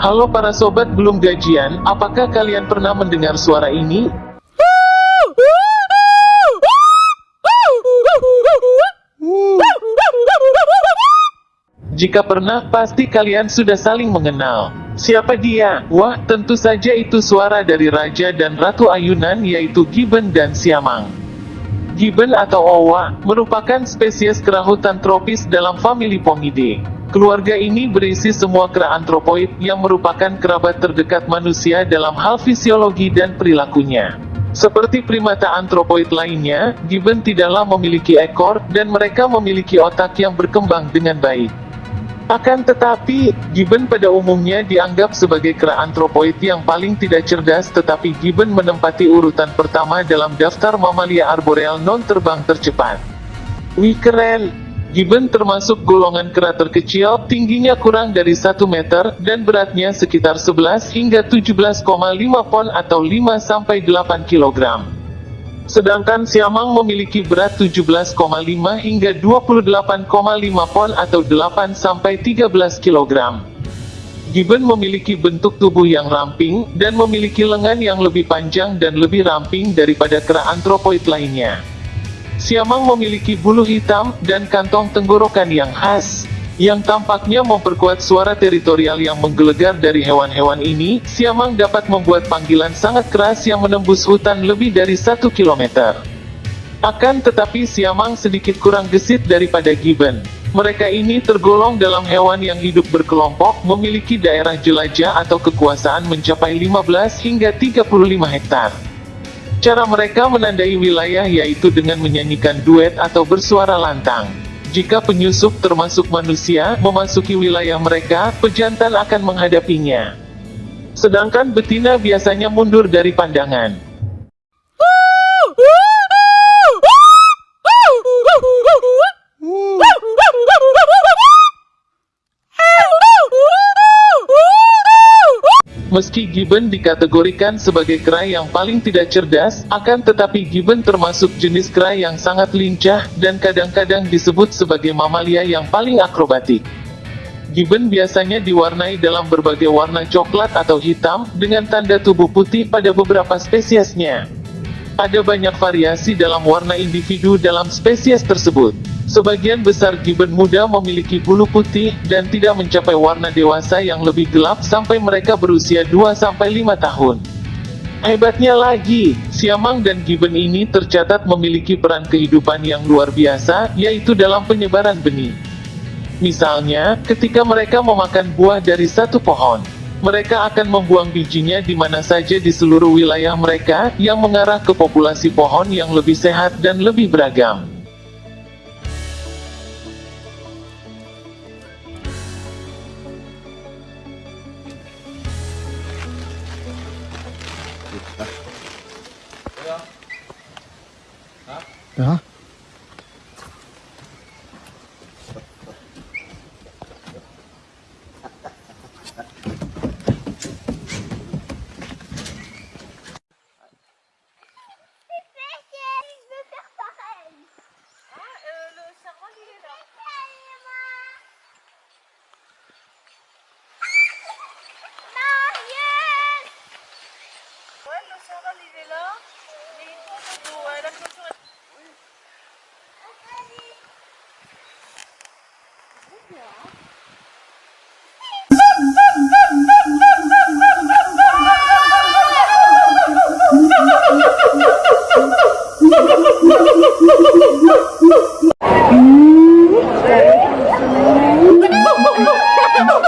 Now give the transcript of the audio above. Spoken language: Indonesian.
Halo para sobat belum gajian, apakah kalian pernah mendengar suara ini? Jika pernah, pasti kalian sudah saling mengenal. Siapa dia? Wah, tentu saja itu suara dari Raja dan Ratu Ayunan yaitu Gibbon dan Siamang. Gibbon atau Owa, merupakan spesies kera hutan tropis dalam famili Pomidae. Keluarga ini berisi semua kera antropoid yang merupakan kerabat terdekat manusia dalam hal fisiologi dan perilakunya. Seperti primata antropoid lainnya, Gibbon tidaklah memiliki ekor, dan mereka memiliki otak yang berkembang dengan baik. Akan tetapi, Gibbon pada umumnya dianggap sebagai kera antropoid yang paling tidak cerdas tetapi Gibbon menempati urutan pertama dalam daftar mamalia arboreal non-terbang tercepat. Wih! Gibbon termasuk golongan kera terkecil, tingginya kurang dari 1 meter, dan beratnya sekitar 11 hingga 17,5 pon atau 5-8 kilogram. Sedangkan Siamang memiliki berat 17,5 hingga 28,5 pon atau 8-13 kg. Gibbon memiliki bentuk tubuh yang ramping, dan memiliki lengan yang lebih panjang dan lebih ramping daripada kera antropoid lainnya. Siamang memiliki bulu hitam, dan kantong tenggorokan yang khas yang tampaknya memperkuat suara teritorial yang menggelegar dari hewan-hewan ini, Siamang dapat membuat panggilan sangat keras yang menembus hutan lebih dari satu kilometer. Akan tetapi Siamang sedikit kurang gesit daripada Gibbon. Mereka ini tergolong dalam hewan yang hidup berkelompok, memiliki daerah jelajah atau kekuasaan mencapai 15 hingga 35 hektar. Cara mereka menandai wilayah yaitu dengan menyanyikan duet atau bersuara lantang. Jika penyusup termasuk manusia memasuki wilayah mereka, pejantan akan menghadapinya. Sedangkan betina biasanya mundur dari pandangan. Meski Gibbon dikategorikan sebagai kera yang paling tidak cerdas, akan tetapi Gibbon termasuk jenis kera yang sangat lincah, dan kadang-kadang disebut sebagai mamalia yang paling akrobatik. Gibbon biasanya diwarnai dalam berbagai warna coklat atau hitam, dengan tanda tubuh putih pada beberapa spesiesnya. Ada banyak variasi dalam warna individu dalam spesies tersebut. Sebagian besar gibbon muda memiliki bulu putih, dan tidak mencapai warna dewasa yang lebih gelap sampai mereka berusia 2-5 tahun. Hebatnya lagi, siamang dan gibbon ini tercatat memiliki peran kehidupan yang luar biasa, yaitu dalam penyebaran benih. Misalnya, ketika mereka memakan buah dari satu pohon, mereka akan membuang bijinya di mana saja di seluruh wilayah mereka, yang mengarah ke populasi pohon yang lebih sehat dan lebih beragam. Ja. mộng mộng mộng